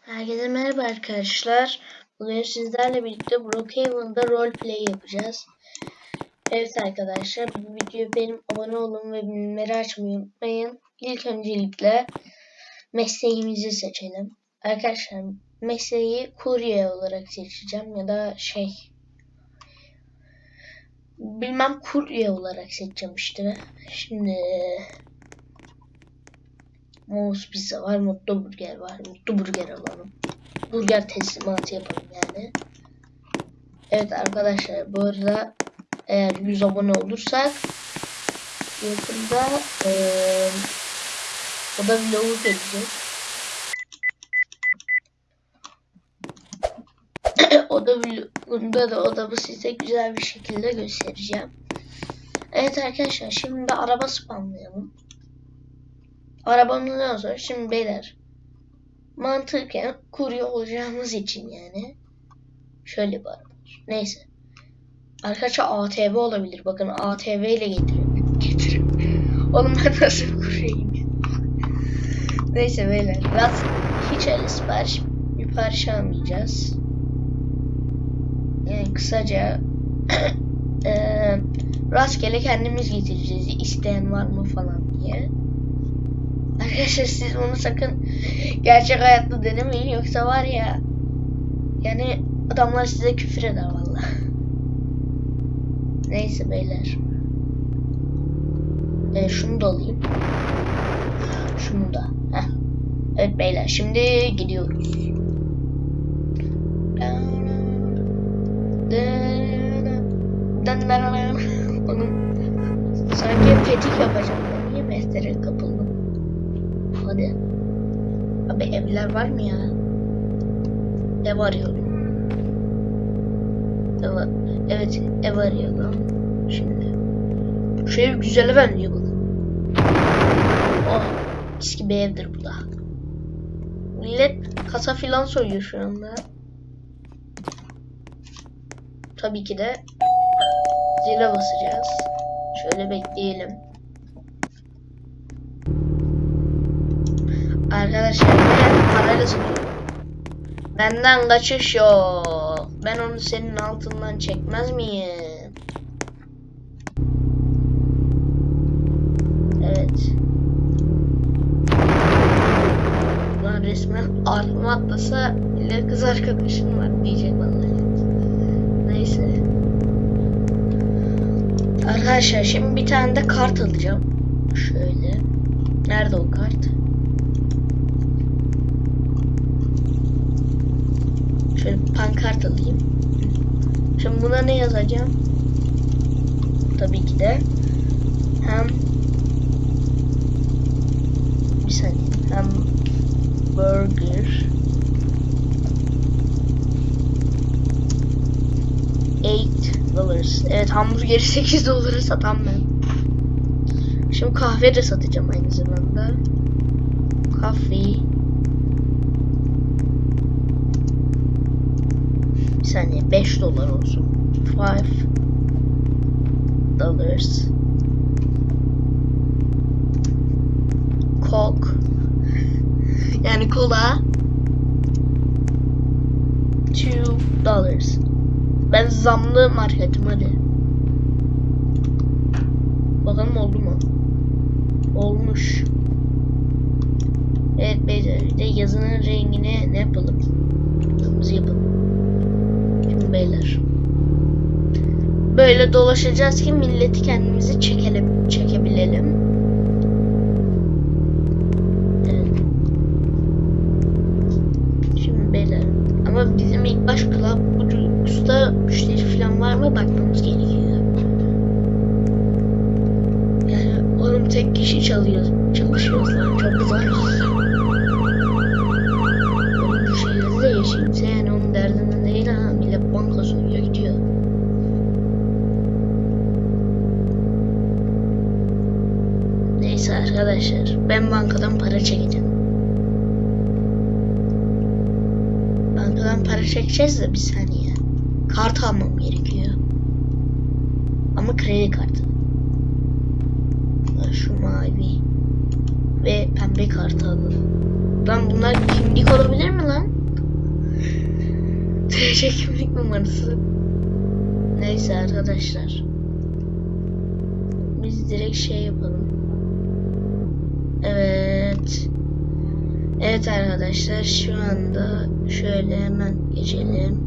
Herkese merhaba arkadaşlar. Bugün sizlerle birlikte Brookhaven'da roleplay yapacağız. Evet arkadaşlar bu videoya benim abone olun ve bildirimleri açmayı unutmayın. İlk öncelikle mesleğimizi seçelim. Arkadaşlar mesleği kurye olarak seçeceğim ya da şey bilmem kurye olarak seçeceğim işte. Şimdi Mouse pizza var, mutlu burger var. Mutlu burger alalım. Burger teslimatı yapalım yani. Evet arkadaşlar bu arada eğer 100 abone olursak yakında ee, o da vlogu gelecek. o da vlogunda da o da bu size güzel bir şekilde göstereceğim. Evet arkadaşlar şimdi araba spamlayalım. Arabamızdan sonra şimdi beyler mantıken kurye olacağımız için yani şöyle bir araba. Neyse. Arkadaşlar ATV olabilir. Bakın ATV ile getirin. Getirin. Oğlum ben nasıl kuryeyim ya? Neyse beyler. Rast hiç öyle sipariş bir parça almayacağız. Yani kısaca e, rastgele kendimiz getireceğiz. İsteyen var mı falan diye. Arkadaşlar siz bunu sakın gerçek hayatta denemeyin yoksa var ya yani adamlar size küfür eder valla. Neyse beyler. E, şunu da alayım. Şunu da. Heh. Evet beyler şimdi gidiyoruz. Onun sanki petik yapacağım. Ben niye mestere kapıldım? Hadi. Abi evler var mı ya? Ev arıyorum. Ev, evet ev arıyorum. Şimdi. Şu ev güzele benziyor bana. Oh. Eski bir evdir bu da. Millet kasa filan soruyor şu anda. Tabii ki de zile basacağız. Şöyle bekleyelim. Arkadaşlar satıyorum. Benden kaçış yok. Ben onu senin altından çekmez miyim? Evet. Lan resmen altıma atlasa ile kız arkadaşın var diyecek vallahi. Neyse. Arkadaşlar şimdi bir tane de kart alacağım. Şöyle. Nerede o kart? Şöyle pankart alayım. Şimdi buna ne yazacağım? Tabii ki de hem bir saniye hem burger 8 dollars. Evet hamburgeri 8 dolara satan ben. Şimdi kahve de satacağım aynı zamanda. Coffee saniye 5 dolar olsun. 5 dollars. Coke. Yani kola. 2 dollars. Ben zamlı marketim hadi. Bakalım oldu mu? Olmuş. Evet beyler de yazının rengini ne yapalım? Kırmızı yapalım beyler. Böyle dolaşacağız ki milleti kendimizi çekelim, çekebilelim. Şimdi beyler. Ama bizim ilk baş club usta müşteri falan var mı bakmamız gerekiyor. Yani oğlum tek kişi çalıyor, çalışıyoruz lan çok zor. Oğlum bu şehirde de yaşayınca yani onun derdinde değil ha. Millet banka soruyor gidiyor. Neyse arkadaşlar ben bankadan para çekeceğim. Bankadan para çekeceğiz de bir saniye. Kart almam gerekiyor. Ama kredi kartı. Şu mavi. ve pembe kartı alalım. Lan bunlar kimlik olabilir mi lan? TC kimlik numarası. Neyse arkadaşlar. Biz direkt şey yapalım. Evet. Evet arkadaşlar şu anda şöyle hemen geçelim.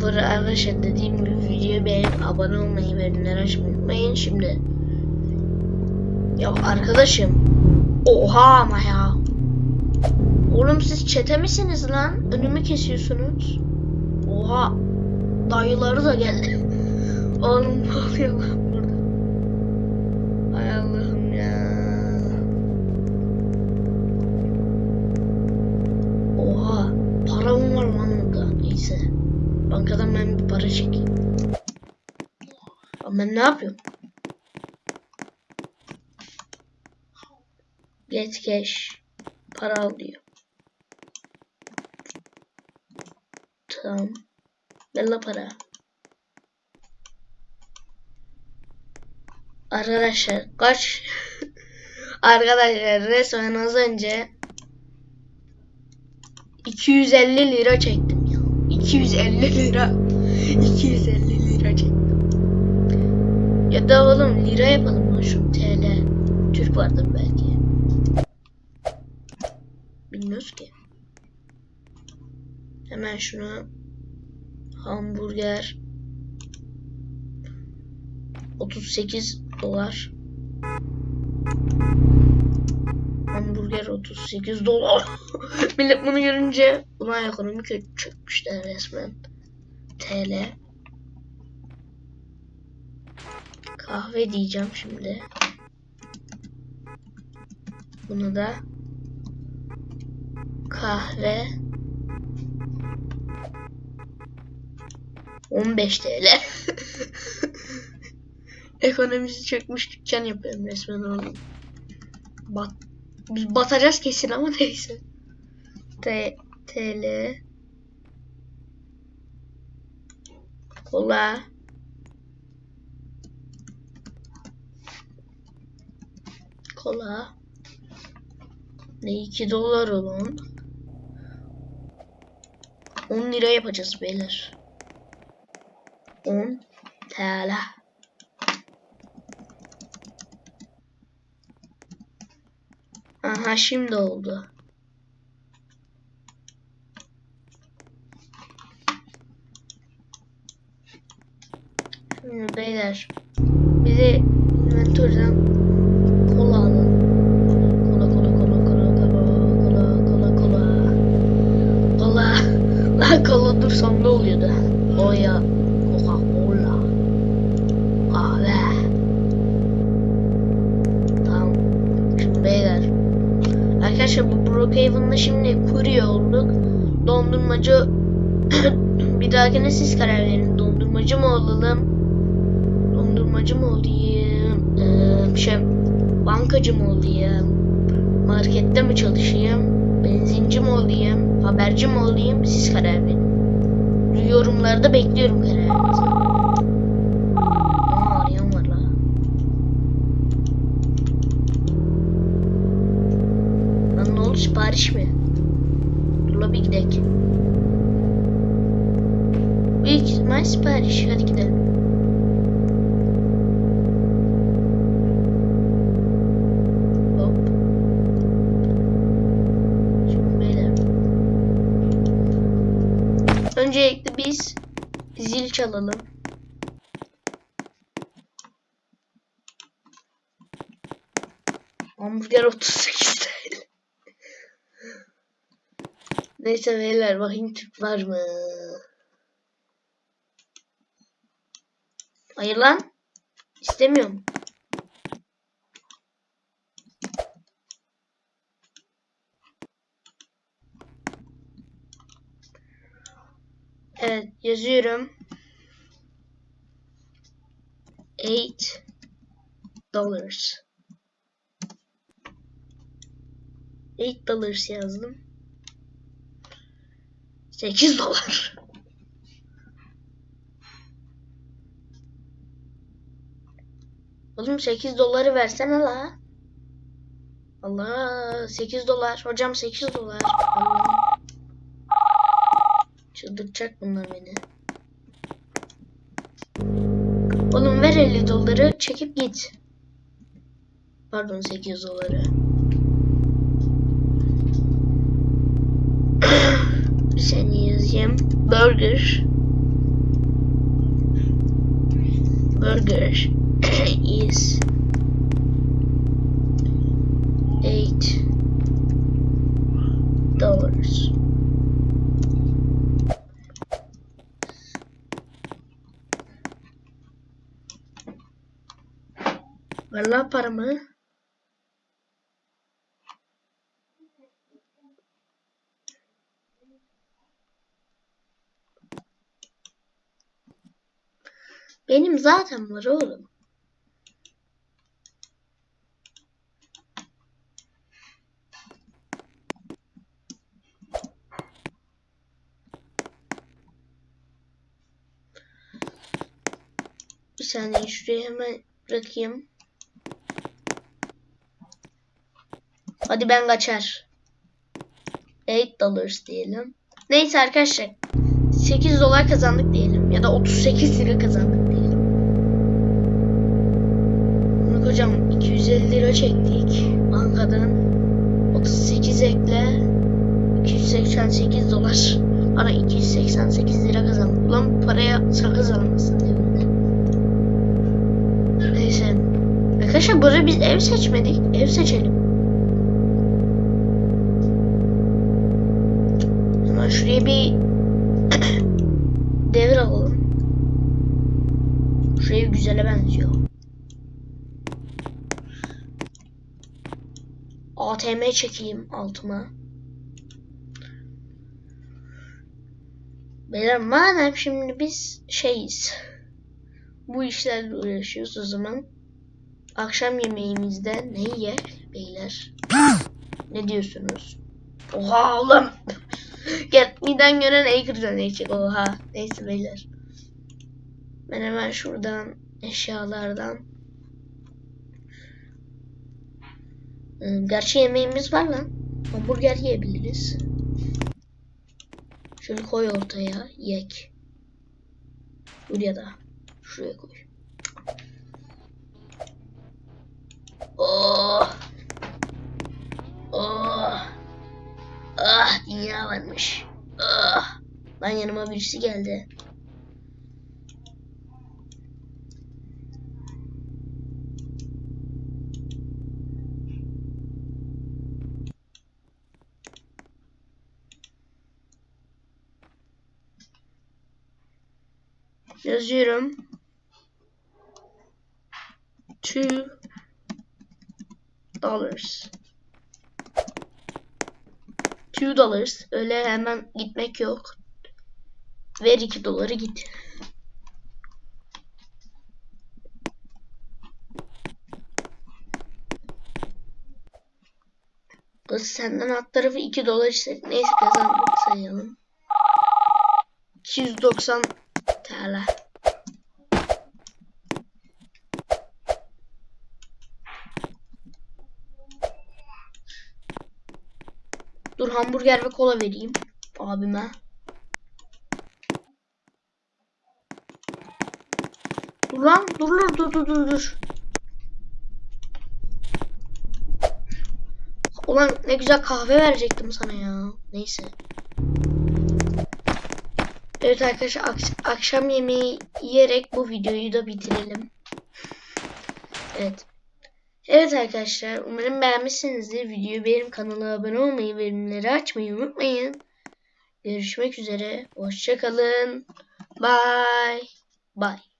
Burada arkadaşlar dediğim gibi videoyu beğenip abone olmayı ve bildirimleri açmayı unutmayın. Şimdi ya arkadaşım oha ama ya Oğlum siz çete misiniz lan? Önümü kesiyorsunuz. Oha dayıları da geldi. Oğlum ne oluyor lan Neyse. Bankadan ben bir para çekeyim. Lan ben ne yapıyorum? Get cash. Para al diyor. Tamam. Ver la para. Arkadaşlar kaç Arkadaşlar resmen az önce 250 lira çektim ya. 250 lira. 250 lira çektim. Ya da oğlum lira yapalım lan şu TL. Türk vardır belki. Bilmiyoruz ki. Hemen şunu hamburger 38 dolar. Hamburger 38 dolar. Millet bunu görünce ulan ekonomi kötü çökmüşler resmen. TL. Kahve diyeceğim şimdi. Bunu da kahve 15 TL. Ekonomisi çökmüş dükkan yapıyorum resmen oğlum. Bat biz batacağız kesin ama neyse. T TL Kola Kola. Ne 2 dolar oğlum. 10 lira yapacağız beyler. 10 TL Aha şimdi oldu. Şimdi beyler bize inventörden Dondurmacı bir dahakine siz karar verin. Dondurmacı mı olalım? Dondurmacı mı olayım? Ee, şey, bankacı mı olayım? Markette mi çalışayım? Benzinci mi olayım? Haberci mi olayım? Siz karar verin. Yorumlarda bekliyorum kararınızı. Aa, arayan var la. Lan ne oldu sipariş mi? Dur la bir gidelim. Büyük ihtimal sipariş. Hadi gidelim. Hop. Şimdi beyler. Öncelikle biz zil çalalım. Hamburger 38 TL. Neyse beyler bakayım Türk var mı? Hayır lan. İstemiyorum. Evet yazıyorum. 8 dollars. 8 dollars yazdım. 8 dolar. Oğlum 8 doları versene la. Allah 8 dolar. Hocam 8 dolar. Allah. Çıldırtacak bunlar beni. Oğlum ver 50 doları çekip git. Pardon 8 doları. Saniye yazayım. Burger. Burger is 8 dollars. Paramı. Benim zaten var oğlum. Bir saniye şuraya hemen bırakayım. Hadi ben kaçar. 8 dollars diyelim. Neyse arkadaşlar. 8 dolar kazandık diyelim. Ya da 38 lira kazandık diyelim. Bak hocam 250 lira çektik bankadan. 38 ekle. 288 dolar. Bana 288 lira kazandık. Ulan paraya sakız almasın evimde. Neyse. Arkadaşlar burada biz ev seçmedik. Ev seçelim. Şuraya bir devir alalım. Şu ev güzele benziyor. ATM çekeyim altıma. Beyler madem şimdi biz şeyiz. Bu işlerle uğraşıyoruz o zaman. Akşam yemeğimizde ne yer beyler? ne diyorsunuz? Oha oğlum. Gel miden gören Acre'dan yiyecek oha. Neyse beyler. Ben hemen şuradan eşyalardan. Ee, Gerçi yemeğimiz var lan. Hamburger yiyebiliriz. Şöyle koy ortaya. Yek. Buraya da. Şuraya koy. Dünya varmış. Ah. Lan yanıma birisi geldi. Yazıyorum. Two dollars. Two dollars. Öyle hemen gitmek yok. Ver iki doları git. Kız senden alt tarafı 2 dolar istedik. Neyse kazandık sayalım. 290 TL. Hamburger ve kola vereyim abime. Dur lan dur dur dur dur dur. Ulan ne güzel kahve verecektim sana ya. Neyse. Evet arkadaşlar ak- akşam yemeği yiyerek bu videoyu da bitirelim. Evet. Evet arkadaşlar umarım beğenmişsinizdir. Videoyu benim kanala abone olmayı ve bildirimleri açmayı unutmayın. Görüşmek üzere. Hoşçakalın. Bye. Bye.